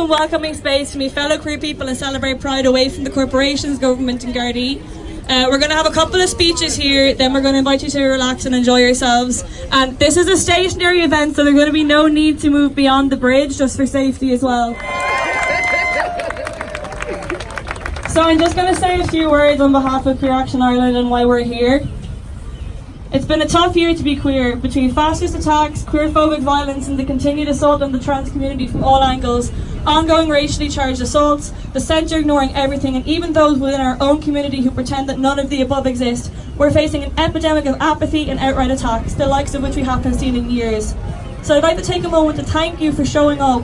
and welcoming space to meet fellow queer people and celebrate Pride away from the corporations, government and Gardaí. Uh, we're going to have a couple of speeches here, then we're going to invite you to relax and enjoy yourselves. And this is a stationary event, so there's going to be no need to move beyond the bridge, just for safety as well. So I'm just going to say a few words on behalf of Queer Action Ireland and why we're here. It's been a tough year to be queer, between fascist attacks, queerphobic violence and the continued assault on the trans community from all angles, ongoing racially charged assaults, the centre ignoring everything and even those within our own community who pretend that none of the above exist, we're facing an epidemic of apathy and outright attacks, the likes of which we haven't seen in years. So I'd like to take a moment to thank you for showing up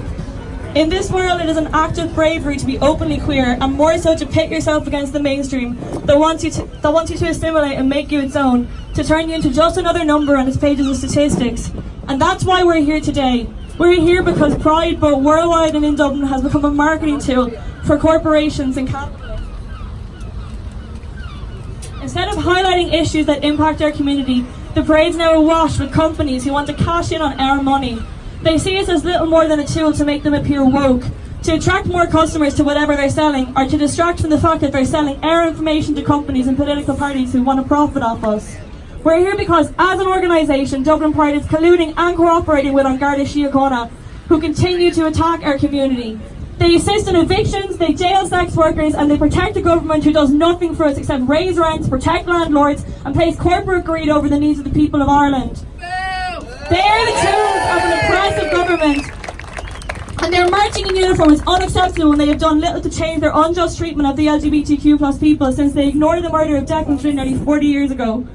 in this world, it is an act of bravery to be openly queer, and more so to pit yourself against the mainstream that wants you to, that wants you to assimilate and make you its own, to turn you into just another number on its pages of statistics. And that's why we're here today. We're here because Pride, both worldwide and in Dublin, has become a marketing tool for corporations and capitalists. Instead of highlighting issues that impact our community, the parade's now awash with companies who want to cash in on our money they see us as little more than a tool to make them appear woke, to attract more customers to whatever they're selling, or to distract from the fact that they're selling our information to companies and political parties who want to profit off us. We're here because, as an organisation, Dublin Pride is colluding and cooperating with An Garda Síochána, who continue to attack our community. They assist in evictions, they jail sex workers, and they protect the government who does nothing for us except raise rents, protect landlords, and place corporate greed over the needs of the people of Ireland. They are the tools of an oppressive government. And their marching in uniform is unacceptable and they have done little to change their unjust treatment of the LGBTQ plus people since they ignored the murder of Declan Flynn nearly 40 years ago.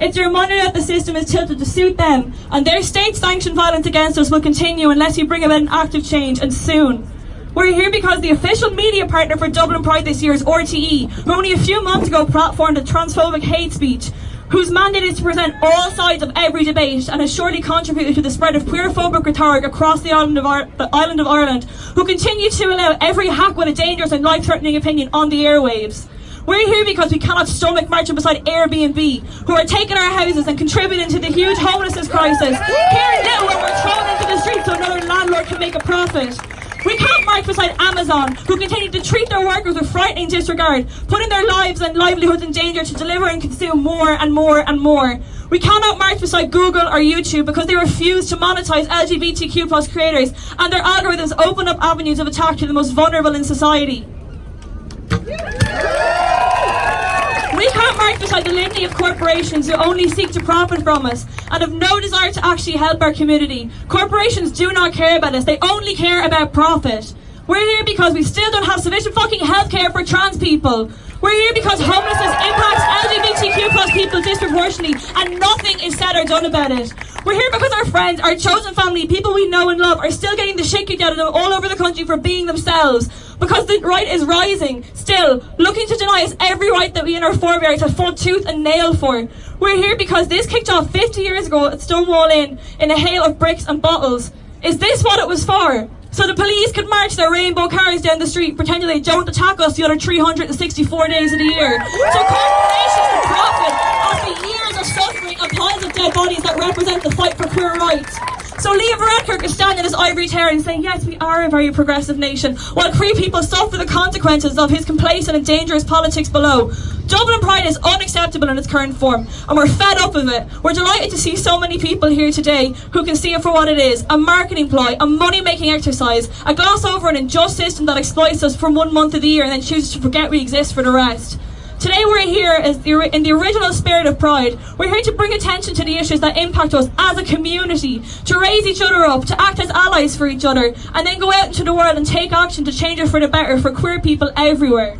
It's a reminder that the system is tilted to suit them, and their state-sanctioned violence against us will continue unless we bring about an active change, and soon. We're here because the official media partner for Dublin Pride this year is RTE, who only a few months ago platformed a transphobic hate speech, whose mandate is to present all sides of every debate and has surely contributed to the spread of queerphobic rhetoric across the island of, the island of Ireland, who continue to allow every hack with a dangerous and life-threatening opinion on the airwaves. We're here because we cannot stomach marching beside Airbnb, who are taking our houses and contributing to the huge homelessness crisis. Here Little, where we're thrown into the streets so another landlord can make a profit. We can't march beside Amazon, who continue to treat their workers with frightening disregard, putting their lives and livelihoods in danger to deliver and consume more and more and more. We cannot march beside Google or YouTube because they refuse to monetize LGBTQ plus creators and their algorithms open up avenues of attack to the most vulnerable in society. Can't march beside the litany of corporations who only seek to profit from us and have no desire to actually help our community. Corporations do not care about us, they only care about profit. We're here because we still don't have sufficient fucking healthcare for trans people. We're here because homelessness impacts LGBTQ plus people disproportionately and nothing is said or done about it. We're here because our friends, our chosen family, people we know and love are still getting the shit kicked out of them all over the country for being themselves because the right is rising, still, looking to deny us every right that we and our forebears have fought tooth and nail for. We're here because this kicked off 50 years ago at Stonewall Inn in a hail of bricks and bottles. Is this what it was for? So the police could march their rainbow cars down the street pretending they don't attack us the other 364 days of the year. So corporations can profit off the years of suffering and piles of dead bodies that represent the fight for queer rights. So Leo Varadkar is standing in his ivory tower and saying, yes, we are a very progressive nation, while queer people suffer the consequences of his complacent and dangerous politics below. Dublin Pride is unacceptable in its current form, and we're fed up of it. We're delighted to see so many people here today who can see it for what it is, a marketing ploy, a money-making exercise, a gloss over an unjust system that exploits us for one month of the year and then chooses to forget we exist for the rest. Today we're here in the original spirit of pride. We're here to bring attention to the issues that impact us as a community, to raise each other up, to act as allies for each other, and then go out into the world and take action to change it for the better for queer people everywhere.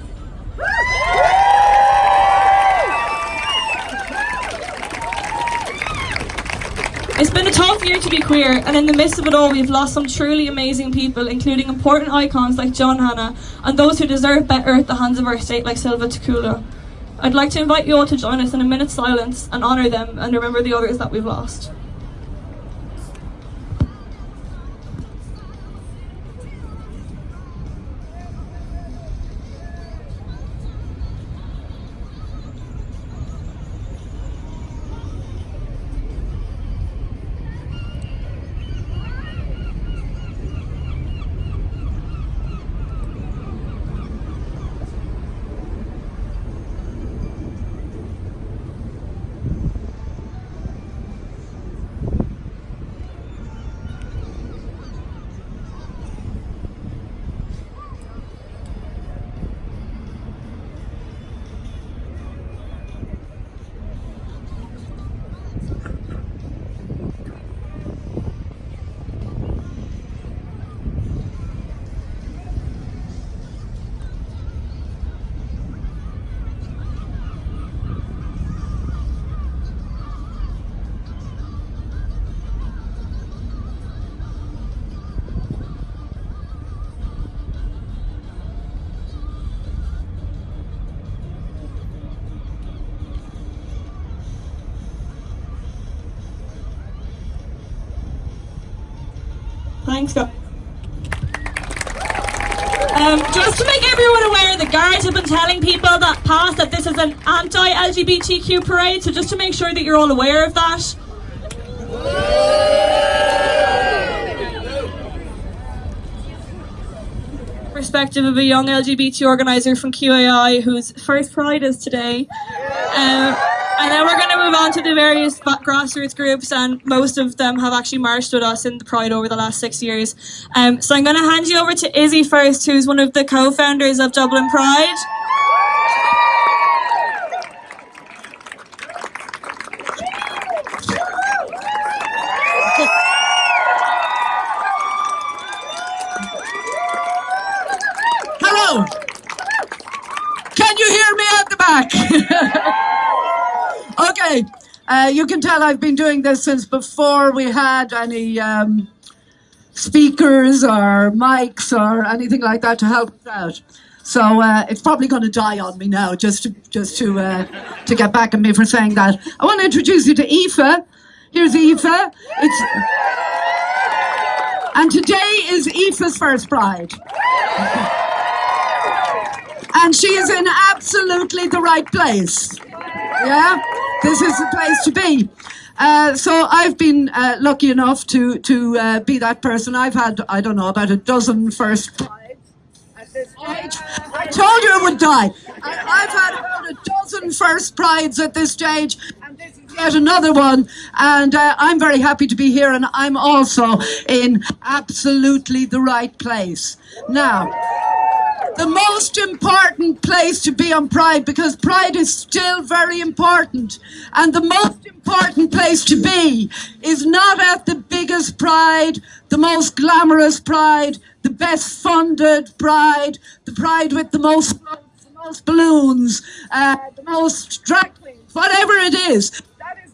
It's been a tough year to be queer, and in the midst of it all, we've lost some truly amazing people, including important icons like John Hannah, and those who deserve better at the hands of our state, like Sylva Tukula. I'd like to invite you all to join us in a minute's silence and honour them and remember the others that we've lost. Um, just to make everyone aware, the guards have been telling people that past that this is an anti-LGBTQ parade, so just to make sure that you're all aware of that. Perspective of a young LGBT organizer from QAI whose first pride is today. Um, and then we're on to the various grassroots groups, and most of them have actually marched with us in the Pride over the last six years. Um, so I'm going to hand you over to Izzy first, who's one of the co-founders of Dublin Pride. Hello. Can you hear me at the back? Okay, uh, you can tell I've been doing this since before we had any um, speakers or mics or anything like that to help us out. So uh, it's probably going to die on me now, just to just to uh, to get back at me for saying that. I want to introduce you to Aoife. Here's Aoife. It's and today is Aoife's first pride. And she is in absolutely the right place. Yeah? This is the place to be. Uh, so I've been uh, lucky enough to to uh, be that person. I've had I don't know about a dozen first prides at this stage. I told you it would die. I, have had about a dozen first prides at this stage, and this is yet another one. And uh, I'm very happy to be here, and I'm also in absolutely the right place now the most important place to be on Pride because Pride is still very important. And the most important place to be is not at the biggest Pride, the most glamorous Pride, the best funded Pride, the Pride with the most, the most balloons, uh, the most drag queens, whatever it is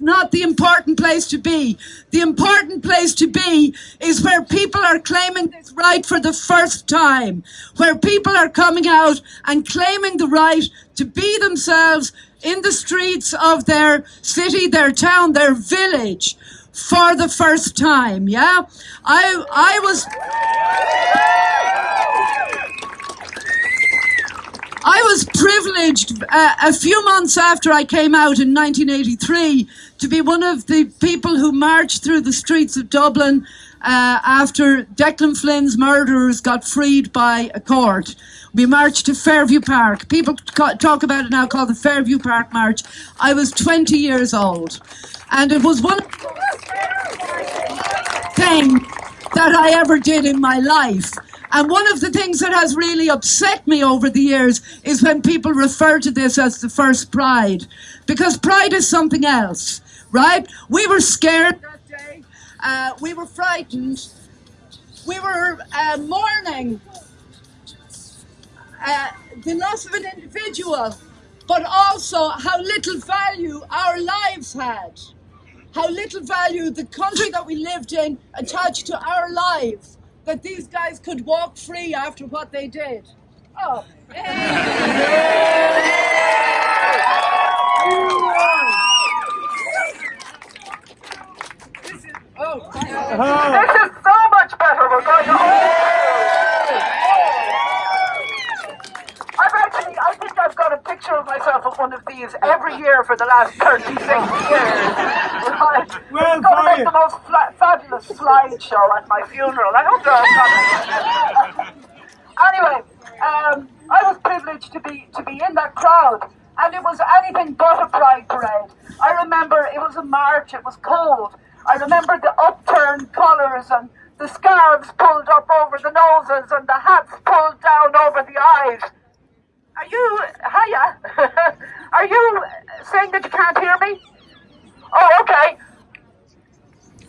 not the important place to be. The important place to be is where people are claiming this right for the first time, where people are coming out and claiming the right to be themselves in the streets of their city, their town, their village for the first time. Yeah, I I was. I was privileged uh, a few months after I came out in 1983 to be one of the people who marched through the streets of Dublin uh, after Declan Flynn's murderers got freed by a court. We marched to Fairview Park. People talk about it now called the Fairview Park March. I was 20 years old. And it was one thing that I ever did in my life. And one of the things that has really upset me over the years is when people refer to this as the first pride. Because pride is something else, right? We were scared that day. Uh, we were frightened. We were uh, mourning uh, the loss of an individual, but also how little value our lives had. How little value the country that we lived in attached to our lives that these guys could walk free after what they did. Oh. This oh. This is so much better. We're going I've actually, I think I've got a picture of myself at one of these every year for the last 36 years. Right? Well, it's going to make the most fabulous slideshow at my funeral. I hope they're all anyway, um, I was privileged to be to be in that crowd, and it was anything but a pride parade. I remember it was a march. It was cold. I remember the upturned collars and the scarves pulled up over the noses and the hats pulled down over the eyes. Are you, hiya, are you saying that you can't hear me? Oh, okay.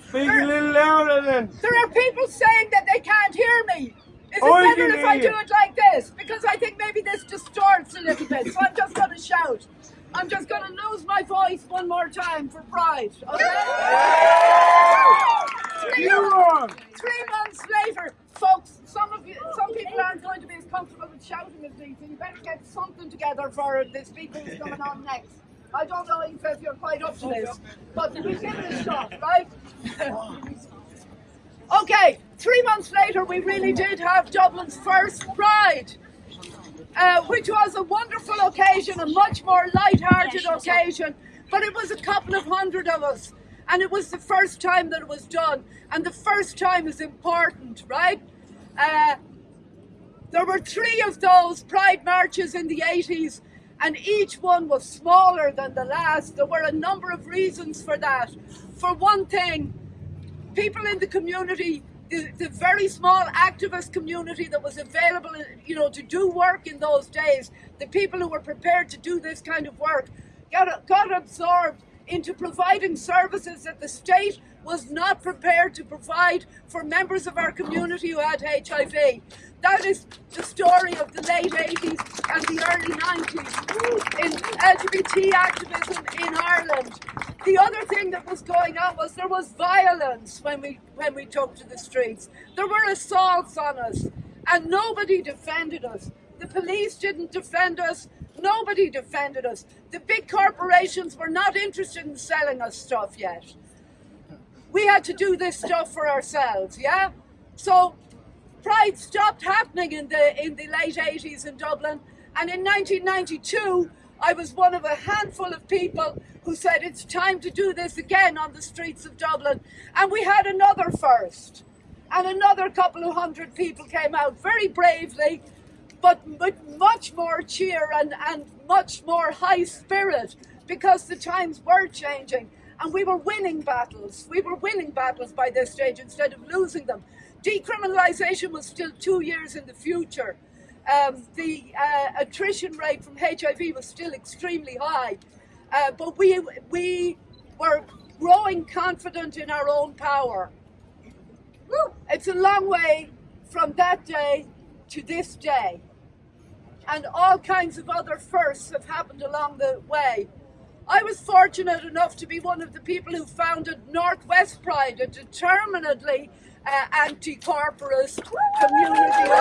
Speak a little louder then. There are people saying that they can't hear me. Is it oh, better if I do it like this? Because I think maybe this distorts a little bit, so I'm just going to shout. I'm just going to lose my voice one more time for pride, okay? Three, three months later, folks, some of you, some people aren't going to be as comfortable with shouting as me, so you better get something together for the speaker who's coming on next. I don't know if you're quite up to this, but we give it a shot, right? Okay, three months later, we really did have Dublin's first Pride, uh, which was a wonderful occasion, a much more light-hearted occasion. But it was a couple of hundred of us, and it was the first time that it was done, and the first time is important, right? Uh, there were three of those Pride marches in the 80s, and each one was smaller than the last. There were a number of reasons for that. For one thing, people in the community, the, the very small activist community that was available, you know, to do work in those days, the people who were prepared to do this kind of work, got, got absorbed into providing services that the state was not prepared to provide for members of our community who had HIV. That is the story of the late 80s and the early 90s in LGBT activism in Ireland. The other thing that was going on was there was violence when we when we took to the streets. There were assaults on us and nobody defended us. The police didn't defend us. Nobody defended us. The big corporations were not interested in selling us stuff yet. We had to do this stuff for ourselves, yeah? So Pride stopped happening in the in the late 80s in Dublin and in 1992 I was one of a handful of people who said it's time to do this again on the streets of Dublin and we had another first and another couple of hundred people came out very bravely but with much more cheer and, and much more high spirit because the times were changing and we were winning battles. We were winning battles by this stage instead of losing them. Decriminalisation was still two years in the future. Um, the uh, attrition rate from HIV was still extremely high, uh, but we, we were growing confident in our own power. It's a long way from that day to this day. And all kinds of other firsts have happened along the way. I was fortunate enough to be one of the people who founded Northwest Pride, a determinedly uh, anti-corporate community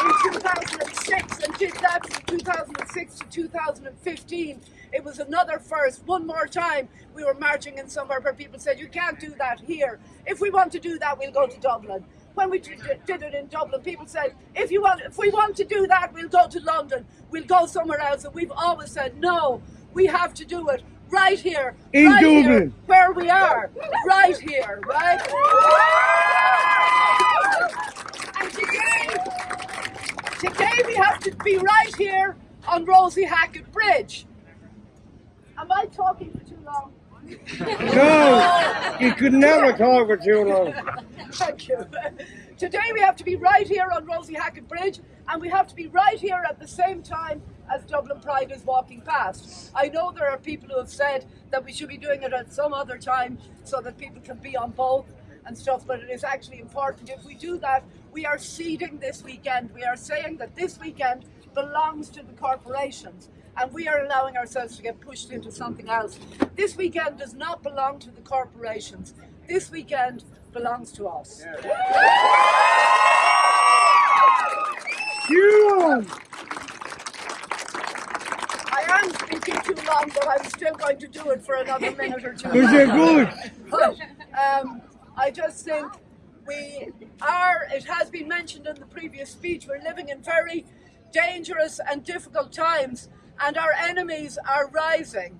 in 2006 and did that from 2006 to 2015. It was another first. One more time, we were marching in somewhere where people said, you can't do that here. If we want to do that, we'll go to Dublin when we did, did it in Dublin, people said, if you want, if we want to do that, we'll go to London, we'll go somewhere else. And we've always said, no, we have to do it right here, in right Dublin, here, where we are, right here, right? And today, today we have to be right here on Rosie Hackett Bridge. Am I talking for too long? No, you could never talk for too long. Thank you. Today we have to be right here on Rosie Hackett Bridge and we have to be right here at the same time as Dublin Pride is walking past. I know there are people who have said that we should be doing it at some other time so that people can be on both and stuff, but it is actually important. If we do that, we are seeding this weekend. We are saying that this weekend belongs to the corporations and we are allowing ourselves to get pushed into something else. This weekend does not belong to the corporations. This weekend belongs to us. You I am speaking too long, but I'm still going to do it for another minute or two. Because you're good. But, um, I just think we are, it has been mentioned in the previous speech, we're living in very dangerous and difficult times and our enemies are rising.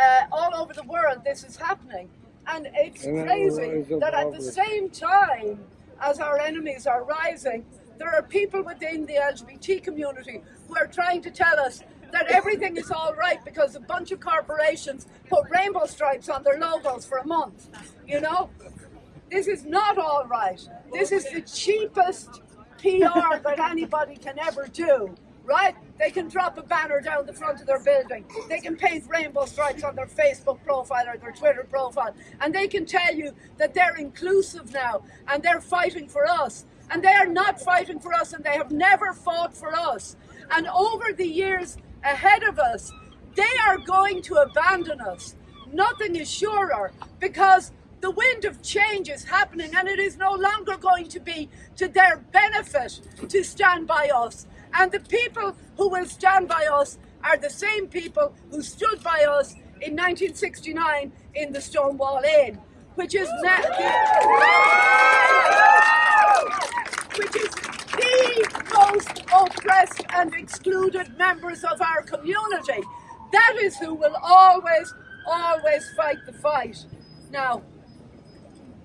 Uh, all over the world this is happening. And it's And crazy that at the same time as our enemies are rising there are people within the LGBT community who are trying to tell us that everything is all right because a bunch of corporations put rainbow stripes on their logos for a month you know? This is not all right. This is the cheapest PR that anybody can ever do right? They can drop a banner down the front of their building. They can paint rainbow stripes on their Facebook profile or their Twitter profile. And they can tell you that they're inclusive now and they're fighting for us. And they are not fighting for us and they have never fought for us. And over the years ahead of us, they are going to abandon us. Nothing is surer because the wind of change is happening and it is no longer going to be to their benefit to stand by us. And the people who will stand by us are the same people who stood by us in 1969 in the Stonewall Inn, which is which is the most oppressed and excluded members of our community. That is who will always, always fight the fight. Now,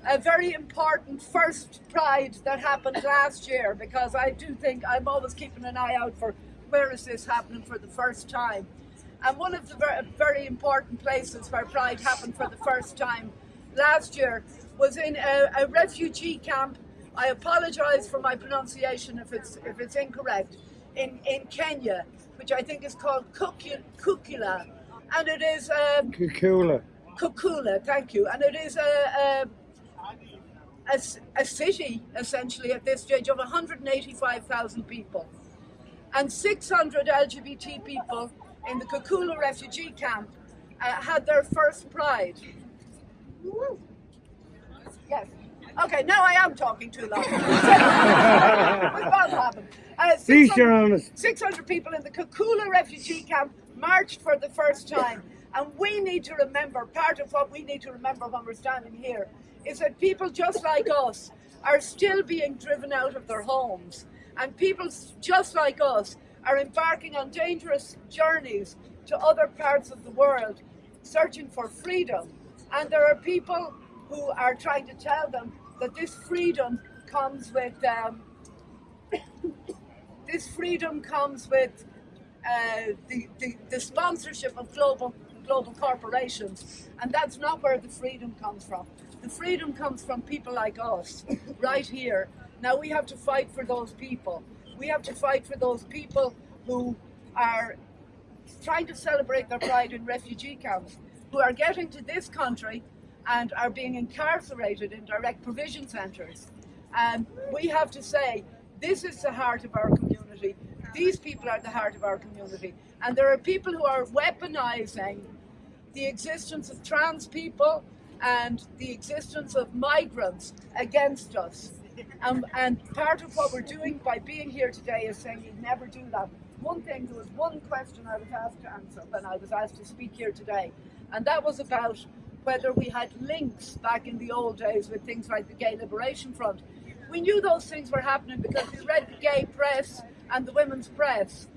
a very important first pride that happened last year because I do think I'm always keeping an eye out for where is this happening for the first time. And one of the very, very important places where pride happened for the first time last year was in a, a refugee camp. I apologise for my pronunciation if it's if it's incorrect. In in Kenya, which I think is called Kuku- Kukula, and it is um, Kukula. Kukula. Thank you, and it is a, a a, a city essentially at this stage of 185,000 people and 600 LGBT people in the Kakula refugee camp uh, had their first pride. Woo. Yes. Okay, now I am talking too long. What's about to? Uh, 600 600 people in the Kakula refugee camp marched for the first time. And we need to remember, part of what we need to remember when we're standing here, is that people just like us are still being driven out of their homes. And people just like us are embarking on dangerous journeys to other parts of the world, searching for freedom. And there are people who are trying to tell them that this freedom comes with um, this freedom comes with uh, the, the, the sponsorship of global global corporations, and that's not where the freedom comes from. The freedom comes from people like us, right here. Now we have to fight for those people. We have to fight for those people who are trying to celebrate their pride in refugee camps, who are getting to this country and are being incarcerated in direct provision centres. And we have to say, this is the heart of our community. These people are the heart of our community. And there are people who are weaponizing the existence of trans people and the existence of migrants against us. Um, and part of what we're doing by being here today is saying you'd never do that. One thing, there was one question I was asked to answer when I was asked to speak here today, and that was about whether we had links back in the old days with things like the Gay Liberation Front. We knew those things were happening because we read the gay press and the women's press,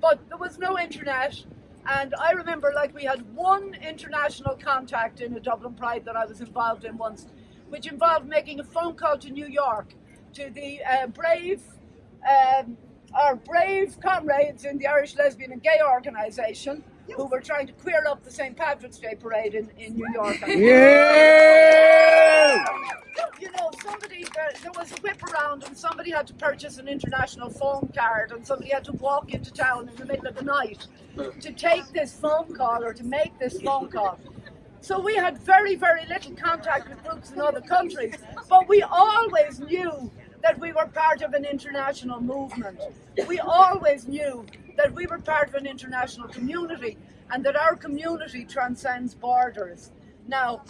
but there was no internet. And I remember, like, we had one international contact in a Dublin Pride that I was involved in once, which involved making a phone call to New York to the uh, brave, um, our brave comrades in the Irish Lesbian and Gay Organisation who were trying to queer up the St. Patrick's Day parade in, in New York. Yeah! You know, somebody, there, there was a whip around and somebody had to purchase an international phone card and somebody had to walk into town in the middle of the night to take this phone call or to make this phone call. So we had very, very little contact with groups in other countries, but we always knew that we were part of an international movement. We always knew that we were part of an international community and that our community transcends borders. Now,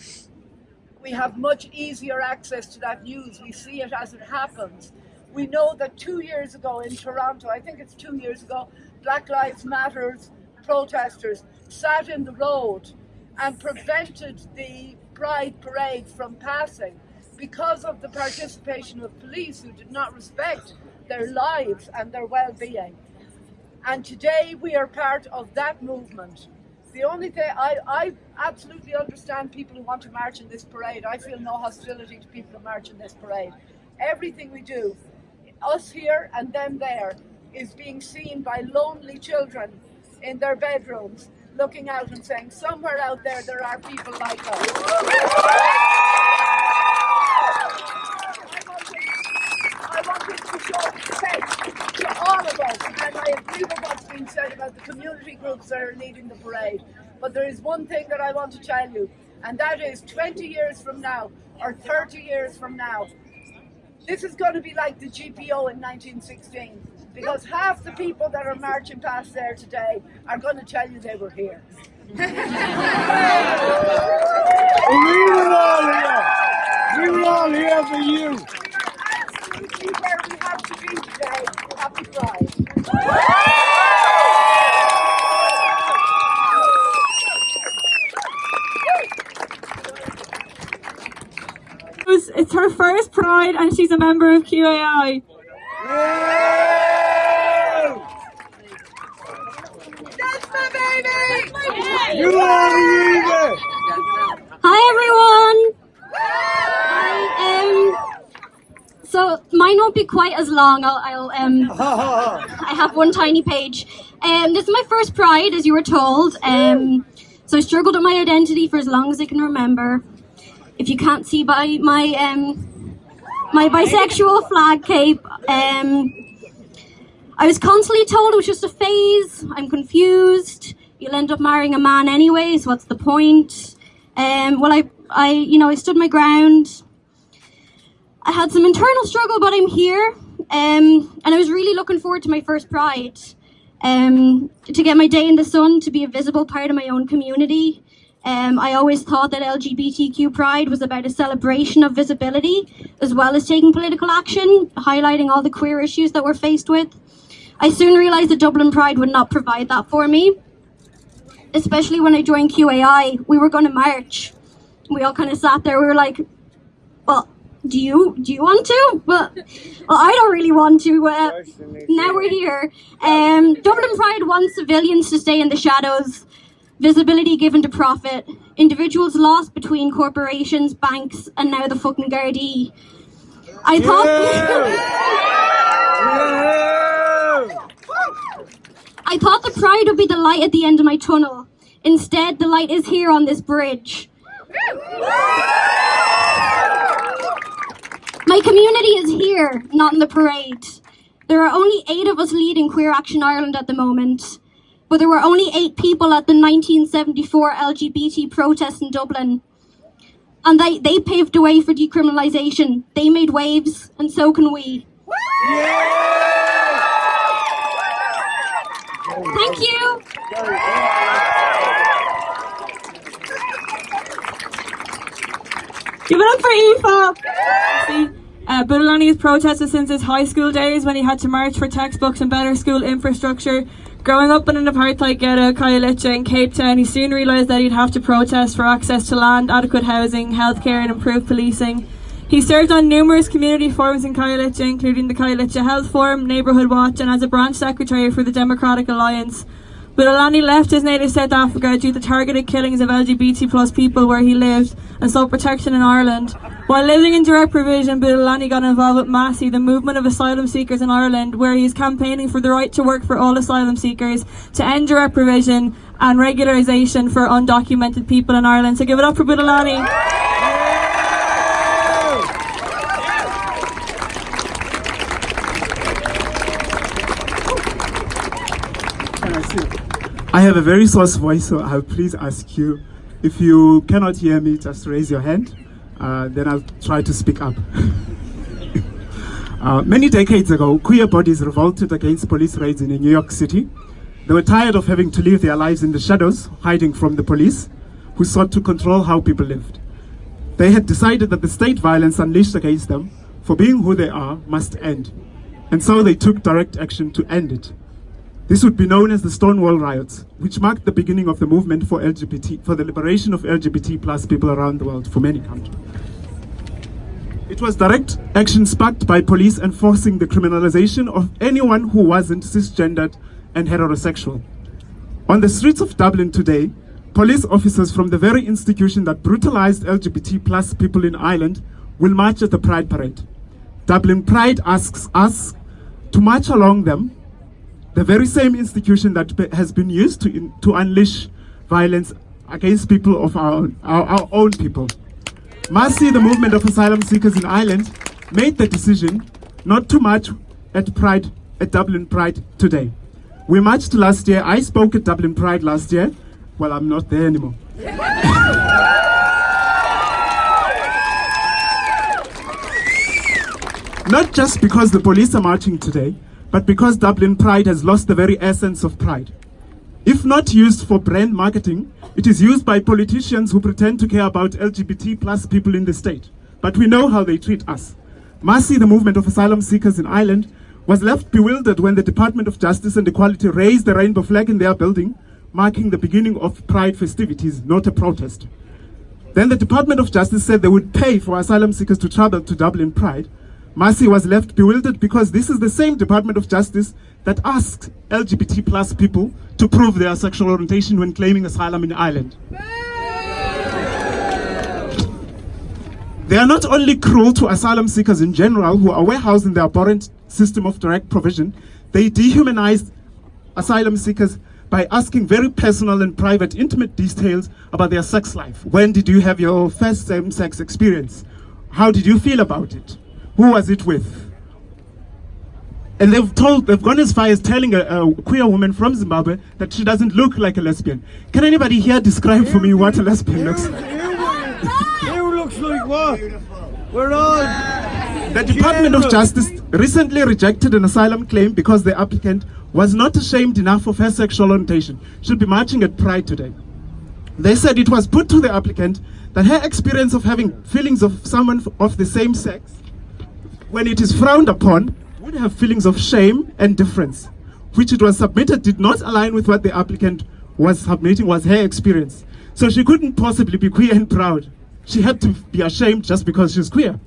we have much easier access to that news. We see it as it happens. We know that two years ago in Toronto, I think it's two years ago, Black Lives Matters protesters sat in the road and prevented the Pride Parade from passing because of the participation of police who did not respect their lives and their well-being. And today we are part of that movement. The only thing I, I absolutely understand people who want to march in this parade. I feel no hostility to people who march in this parade. Everything we do, us here and them there, is being seen by lonely children in their bedrooms, looking out and saying, somewhere out there there are people like us. I wanted to to all of us, and I agree with what's been said about the community groups that are leading the parade. But there is one thing that I want to tell you, and that is 20 years from now, or 30 years from now, this is going to be like the GPO in 1916, because half the people that are marching past there today are going to tell you they were here. We were all here. We were all here for you. It's her first Pride and she's a member of QAI. That's my baby! You are the! Hi everyone! I, um, so mine won't be quite as long. I'll, I'll um. I have one tiny page. Um, this is my first Pride, as you were told. Um, so I struggled with my identity for as long as I can remember. If you can't see by my um, my bisexual flag cape, um, I was constantly told it was just a phase. I'm confused. You'll end up marrying a man anyways. What's the point? Um, well, I, I, you know, I stood my ground. I had some internal struggle, but I'm here. Um, and I was really looking forward to my first Pride. Um, to get my day in the sun, to be a visible part of my own community. Um, I always thought that LGBTQ Pride was about a celebration of visibility, as well as taking political action, highlighting all the queer issues that we're faced with. I soon realised that Dublin Pride would not provide that for me, especially when I joined QAI. We were going to march. We all kind of sat there. We were like, "Well, do you do you want to?" But well, I don't really want to. Uh, now we're here. Um, Dublin Pride wants civilians to stay in the shadows. Visibility given to profit. Individuals lost between corporations, banks, and now the fucking Gardaí. I thought. I thought the pride would be the light at the end of my tunnel. Instead, the light is here on this bridge. My community is here, not in the parade. There are only eight of us leading Queer Action Ireland at the moment, but there were only eight people at the 1974 LGBT protest in Dublin. And they, they paved the way for decriminalisation. They made waves, and so can we. Thank you. Give it up for Aoife! See, uh, has protested since his high school days when he had to march for textbooks and better school infrastructure. Growing up in an apartheid ghetto, Khayelitsha in Cape Town, he soon realised that he'd have to protest for access to land, adequate housing, healthcare and improved policing. He served on numerous community forums in Khayelitsha, including the Khayelitsha Health Forum, Neighbourhood Watch and as a branch secretary for the Democratic Alliance. Bulelani left his native South Africa due to targeted killings of LGBT plus people where he lived and sought protection in Ireland. While living in direct provision, Bulelani got involved with MASI, the movement of asylum seekers in Ireland, where he is campaigning for the right to work for all asylum seekers, to end direct provision and regularisation for undocumented people in Ireland. So give it up for Bulelani. I have a very soft voice, so I'll please ask you if you cannot hear me, just raise your hand. Uh, then I'll try to speak up. uh, many decades ago, queer bodies revolted against police raids in New York City. They were tired of having to live their lives in the shadows, hiding from the police, who sought to control how people lived. They had decided that the state violence unleashed against them, for being who they are, must end. And so they took direct action to end it. This would be known as the Stonewall Riots, which marked the beginning of the movement for LGBT, for the liberation of LGBT plus people around the world for many countries. It was direct action sparked by police enforcing the criminalization of anyone who wasn't cisgendered and heterosexual. On the streets of Dublin today, police officers from the very institution that brutalized LGBT plus people in Ireland will march at the Pride Parade. Dublin Pride asks us to march along them the very same institution that has been used to, in, to unleash violence against people of our, our, our own people. MASI, the movement of asylum seekers in Ireland, made the decision not to march at Pride, at Dublin Pride today. We marched last year, I spoke at Dublin Pride last year. Well, I'm not there anymore. not just because the police are marching today, but because Dublin Pride has lost the very essence of pride. If not used for brand marketing, it is used by politicians who pretend to care about LGBT plus people in the state. But we know how they treat us. MASI, the movement of asylum seekers in Ireland, was left bewildered when the Department of Justice and Equality raised the rainbow flag in their building, marking the beginning of Pride festivities, not a protest. Then the Department of Justice said they would pay for asylum seekers to travel to Dublin Pride. MASI was left bewildered because this is the same Department of Justice that asked LGBT plus people to prove their sexual orientation when claiming asylum in Ireland. They are not only cruel to asylum seekers in general who are warehoused in their abhorrent system of direct provision, they dehumanize asylum seekers by asking very personal and private, intimate details about their sex life. When did you have your first same sex experience? How did you feel about it? Who was it with? And they've told, they've gone as far as telling a, a queer woman from Zimbabwe that she doesn't look like a lesbian. Can anybody here describe for me what a lesbian looks like? Here looks like what? We're on. The Department of Justice recently rejected an asylum claim because the applicant was not ashamed enough of her sexual orientation. She'll be marching at Pride today. They said it was put to the applicant that her experience of having feelings of someone of the same sex, when it is frowned upon, would have feelings of shame and difference, which it was submitted did not align with what the applicant was submitting was her experience. So she couldn't possibly be queer and proud. She had to be ashamed just because she's queer.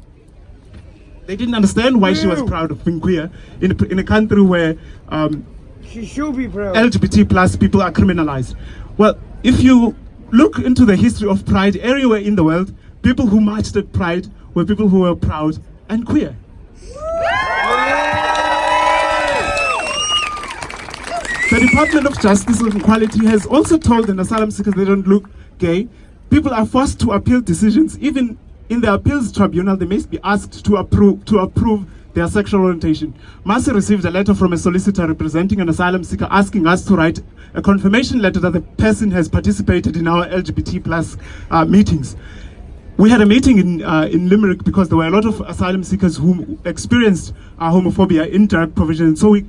They didn't understand why she was proud of being queer in a, in a country where um, She should be proud. LGBT plus people are criminalized. Well, if you look into the history of Pride everywhere in the world, people who marched at Pride were people who were proud and queer. The Department of Justice and Equality has also told an asylum seekers they don't look gay. People are forced to appeal decisions. Even in the appeals tribunal, they must be asked to approve to approve their sexual orientation. MASI received a letter from a solicitor representing an asylum seeker asking us to write a confirmation letter that the person has participated in our LGBT plus uh, meetings. We had a meeting in uh, in Limerick because there were a lot of asylum seekers who experienced uh, homophobia in direct provision. So we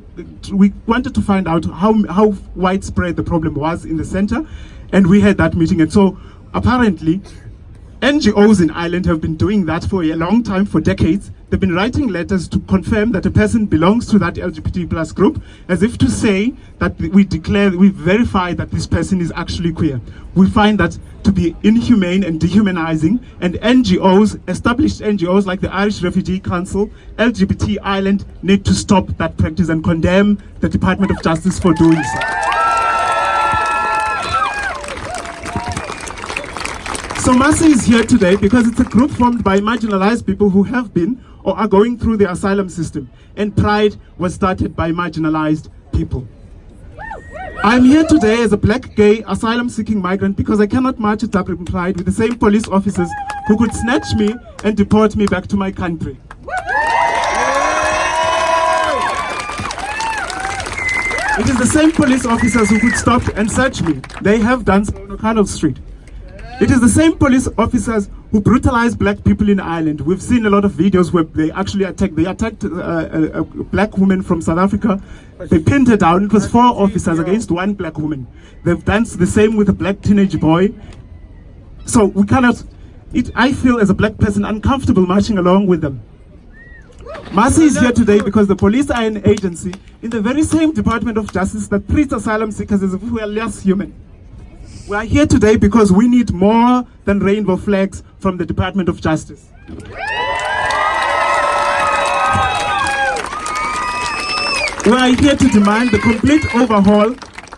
we wanted to find out how how widespread the problem was in the center, and we had that meeting. And so apparently, NGOs in Ireland have been doing that for a long time, for decades. They've been writing letters to confirm that a person belongs to that LGBT plus group, as if to say that we declare, we verify that this person is actually queer. We find that to be inhumane and dehumanizing, and NGOs, established NGOs like the Irish Refugee Council, LGBT Ireland, need to stop that practice and condemn the Department of Justice for doing so. So MASI is here today because it's a group formed by marginalized people who have been or are going through the asylum system. And Pride was started by marginalized people. I'm here today as a black gay asylum seeking migrant because I cannot march at Dublin Pride with the same police officers who could snatch me and deport me back to my country. It is the same police officers who could stop and search me. They have done so on O'Connell Street. It is the same police officers who brutalize black people in Ireland. We've seen a lot of videos where they actually attacked. They attacked uh, a, a black woman from South Africa. They pinned her down. It was four officers against one black woman. They've done the same with a black teenage boy. So we cannot. It, I feel as a black person uncomfortable marching along with them. MASI is here today because the police are an agency in the very same Department of Justice that treats asylum seekers as if we are less human. We are here today because we need more than rainbow flags from the Department of Justice. We are here to demand the complete overhaul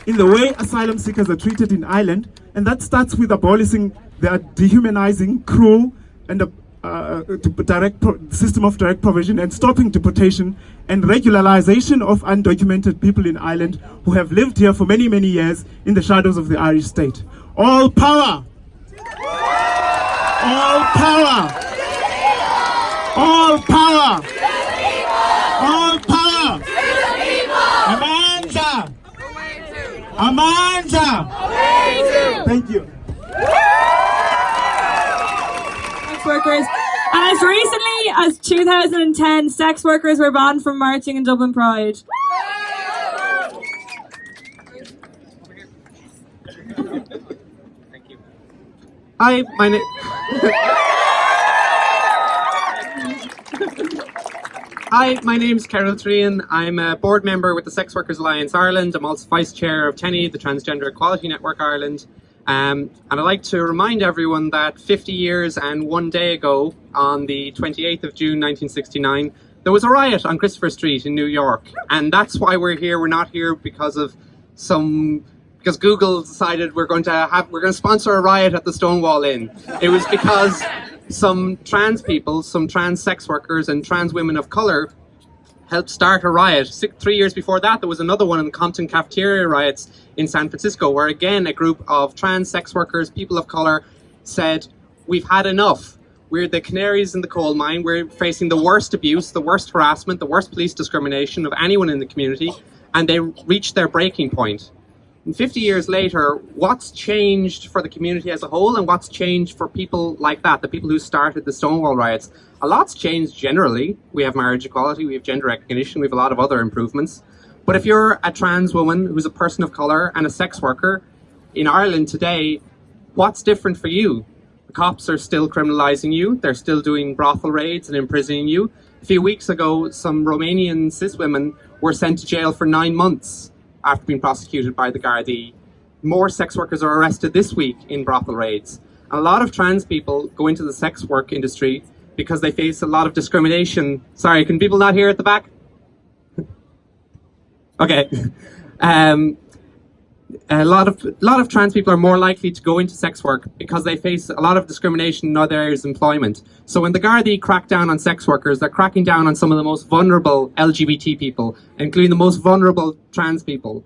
in the way asylum seekers are treated in Ireland, and that starts with abolishing the dehumanizing, cruel, and uh, direct pro- system of direct provision and stopping deportation and regularization of undocumented people in Ireland who have lived here for many, many years in the shadows of the Irish state. All power! All power! All power! All power! Amandla! Amandla! Thank you. Sex workers. And as recently as 2010, sex workers were banned from marching in Dublin Pride. Hi, my name. Hi, my name's Carol Trian. I'm a board member with the Sex Workers Alliance Ireland. I'm also vice chair of TENI, the Transgender Equality Network Ireland. Um, and I'd like to remind everyone that 50 years and one day ago, on the 28th of June 1969, there was a riot on Christopher Street in New York. And that's why we're here. We're not here because of some because Google decided we're going to have we're going to sponsor a riot at the Stonewall Inn. It was because some trans people, some trans sex workers and trans women of color helped start a riot. Six, three years before that, there was another one in the Compton cafeteria riots in San Francisco, where again a group of trans sex workers, people of color, said, "We've had enough. We're the canaries in the coal mine. We're facing the worst abuse, the worst harassment, the worst police discrimination of anyone in the community." And they reached their breaking point. And 50 years later, what's changed for the community as a whole and what's changed for people like that, the people who started the Stonewall riots? A lot's changed generally. We have marriage equality, we have gender recognition, we have a lot of other improvements. But if you're a trans woman who's a person of colour and a sex worker in Ireland today, what's different for you? The cops are still criminalising you, they're still doing brothel raids and imprisoning you. A few weeks ago, some Romanian cis women were sent to jail for nine months after being prosecuted by the Gardaí. More sex workers are arrested this week in brothel raids. A lot of trans people go into the sex work industry because they face a lot of discrimination. Sorry, can people not hear at the back? okay. Um, a lot of a lot of trans people are more likely to go into sex work because they face a lot of discrimination in other areas of employment. So when the Gardaí crack down on sex workers, they're cracking down on some of the most vulnerable LGBT people, including the most vulnerable trans people,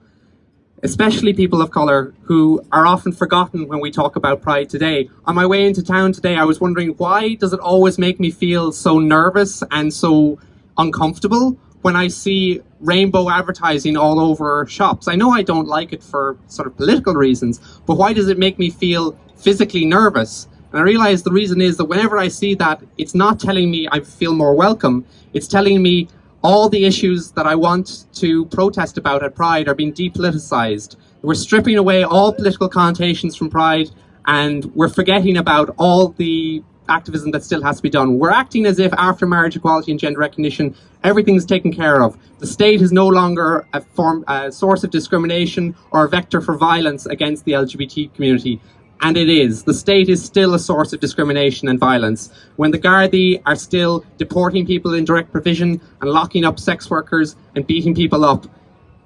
especially people of colour who are often forgotten when we talk about Pride today. On my way into town today, I was wondering why does it always make me feel so nervous and so uncomfortable when I see rainbow advertising all over shops. I know I don't like it for sort of political reasons, but why does it make me feel physically nervous? And I realize the reason is that whenever I see that, it's not telling me I feel more welcome. It's telling me all the issues that I want to protest about at Pride are being depoliticized. We're stripping away all political connotations from Pride and we're forgetting about all the activism that still has to be done. We're acting as if after marriage equality and gender recognition, everything's taken care of. The state is no longer a, form, a source of discrimination or a vector for violence against the LGBT community. And it is. The state is still a source of discrimination and violence. When the Gardaí are still deporting people in direct provision and locking up sex workers and beating people up,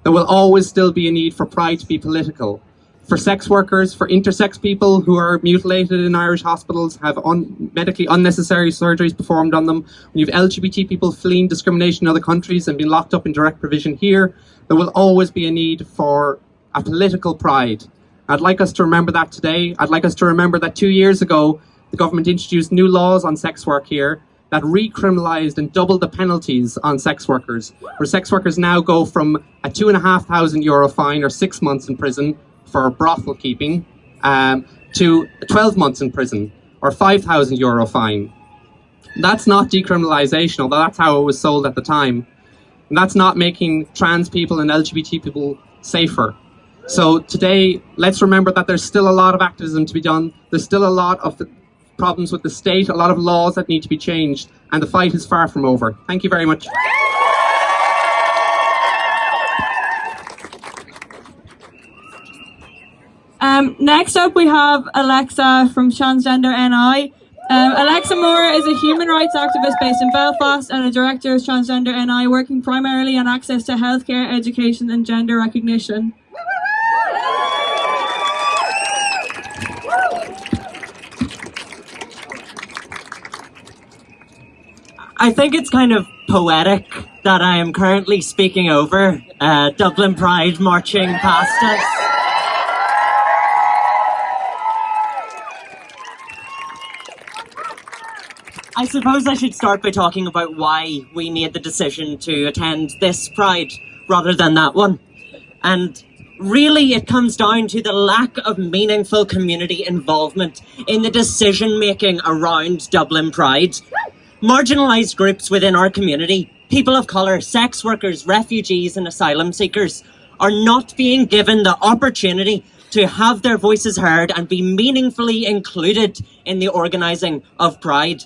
there will always still be a need for pride to be political for sex workers, for intersex people who are mutilated in Irish hospitals, have un medically unnecessary surgeries performed on them. When you have LGBT people fleeing discrimination in other countries and being locked up in direct provision here, there will always be a need for a political pride. I'd like us to remember that today. I'd like us to remember that two years ago, the government introduced new laws on sex work here that recriminalised and doubled the penalties on sex workers, where sex workers now go from a two and a half thousand euro fine or six months in prison for brothel keeping um, to 12 months in prison or 5,000 euro fine. That's not decriminalisation, although that's how it was sold at the time. And that's not making trans people and LGBT people safer. So today, let's remember that there's still a lot of activism to be done. There's still a lot of problems with the state, a lot of laws that need to be changed, and the fight is far from over. Thank you very much. Um, next up, we have Alexa from Transgender NI. Um, Alexa Moore is a human rights activist based in Belfast and a director of Transgender NI, working primarily on access to healthcare, education, and gender recognition. I think it's kind of poetic that I am currently speaking over uh, Dublin Pride marching past us. I suppose I should start by talking about why we made the decision to attend this Pride rather than that one. And really it comes down to the lack of meaningful community involvement in the decision making around Dublin Pride. Marginalised groups within our community, people of colour, sex workers, refugees and asylum seekers are not being given the opportunity to have their voices heard and be meaningfully included in the organising of Pride.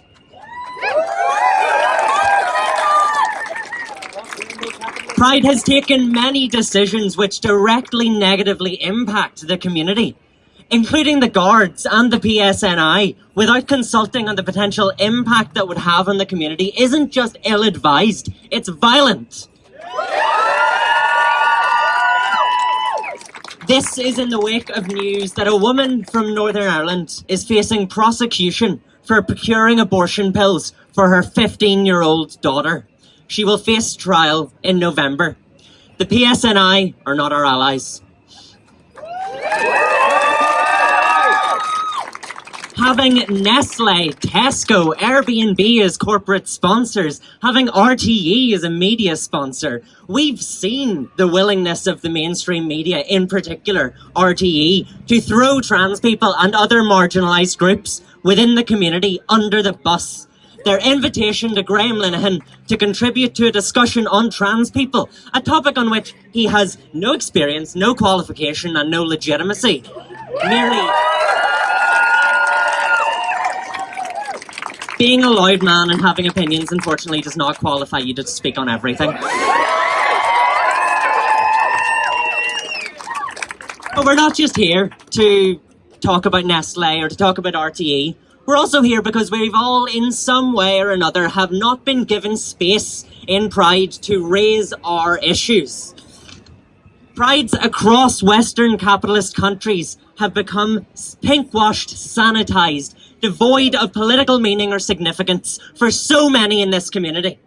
Pride has taken many decisions which directly negatively impact the community. including the guards and the PSNI, without consulting on the potential impact that would have on the community, isn't just ill advised, it's violent. This is in the wake of news that a woman from Northern Ireland is facing prosecution for procuring abortion pills for her 15 year old daughter. She will face trial in November. The PSNI are not our allies. having Nestle, Tesco, Airbnb as corporate sponsors, having RTE as a media sponsor, we've seen the willingness of the mainstream media, in particular RTE, to throw trans people and other marginalised groups within the community under the bus. Their invitation to Graham Linehan to contribute to a discussion on trans people, a topic on which he has no experience, no qualification, and no legitimacy. Merely being a loud man and having opinions, unfortunately, does not qualify you to speak on everything. But we're not just here to talk about Nestle or to talk about RTE. We're also here because we've all, in some way or another, have not been given space in Pride to raise our issues. Prides across Western capitalist countries have become pink-washed, sanitised, devoid of political meaning or significance for so many in this community.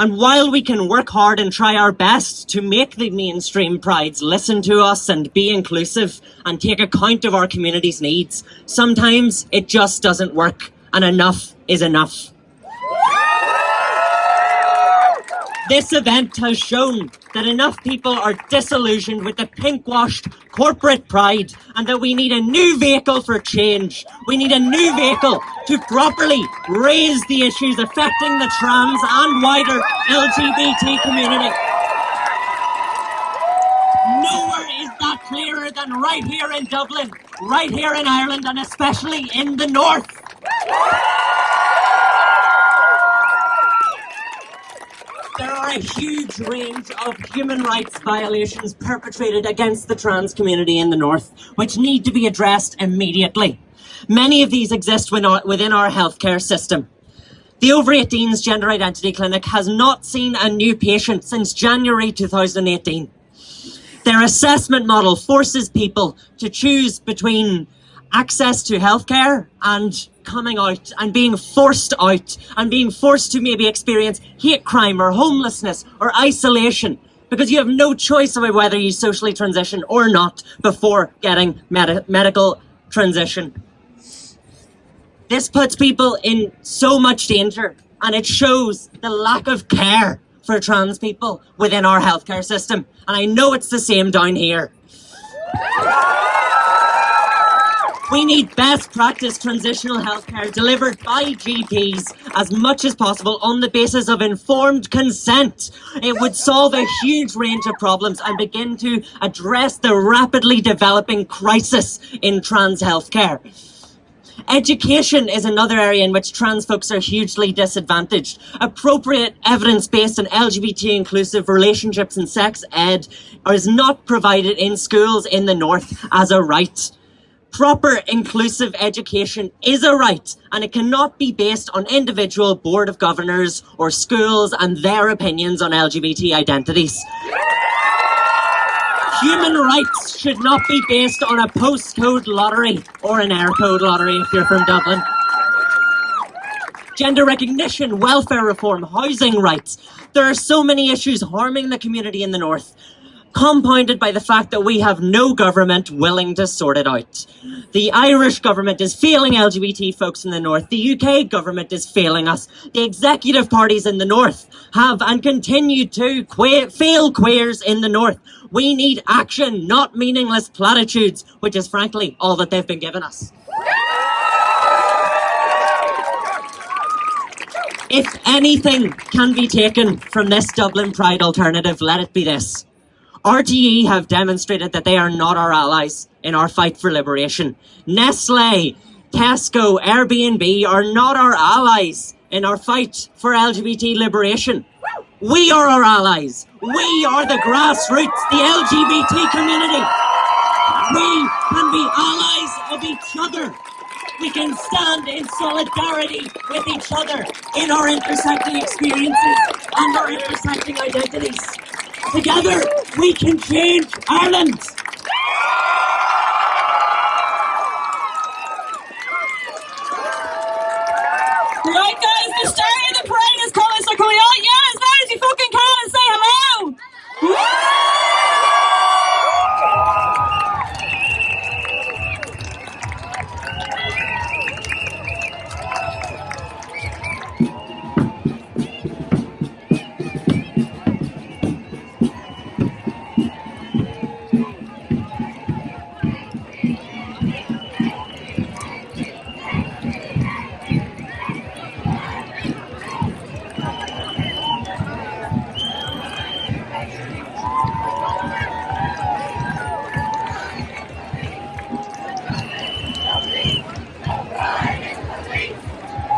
And while we can work hard and try our best to make the mainstream prides listen to us and be inclusive and take account of our community's needs, sometimes it just doesn't work and enough is enough. This event has shown that enough people are disillusioned with the pink-washed corporate pride and that we need a new vehicle for change. We need a new vehicle to properly raise the issues affecting the trans and wider LGBT community. Nowhere is that clearer than right here in Dublin, right here in Ireland, and especially in the north. there are a huge range of human rights violations perpetrated against the trans community in the North, which need to be addressed immediately. Many of these exist within our healthcare system. The Over 18s Gender Identity Clinic has not seen a new patient since January 2018. Their assessment model forces people to choose between access to healthcare and coming out and being forced out and being forced to maybe experience hate crime or homelessness or isolation because you have no choice about whether you socially transition or not before getting med medical transition. This puts people in so much danger and it shows the lack of care for trans people within our healthcare system. And I know it's the same down here. We need best practice transitional healthcare delivered by GPs as much as possible on the basis of informed consent. It would solve a huge range of problems and begin to address the rapidly developing crisis in trans healthcare. Education is another area in which trans folks are hugely disadvantaged. Appropriate evidence-based and LGBT inclusive relationships and sex ed is not provided in schools in the North as a right. Proper inclusive education is a right and it cannot be based on individual board of governors or schools and their opinions on LGBT identities. Human rights should not be based on a postcode lottery or an Eircode lottery if you're from Dublin. Gender recognition, welfare reform, housing rights. There are so many issues harming the community in the north compounded by the fact that we have no government willing to sort it out. The Irish government is failing LGBT folks in the north. The UK government is failing us. The executive parties in the north have and continue to fail queers in the north. We need action, not meaningless platitudes, which is frankly all that they've been given us. If anything can be taken from this Dublin Pride alternative, let it be this. RTE have demonstrated that they are not our allies in our fight for liberation. Nestle, Tesco, Airbnb are not our allies in our fight for LGBT liberation. We are our allies. We are the grassroots, the LGBT community. we can be allies of each other. We can stand in solidarity with each other in our intersecting experiences and our intersecting identities. Together, we can change Ireland. Right, guys, the start of the parade is coming, so can we all yell as loud as you fucking can and say hello? hello.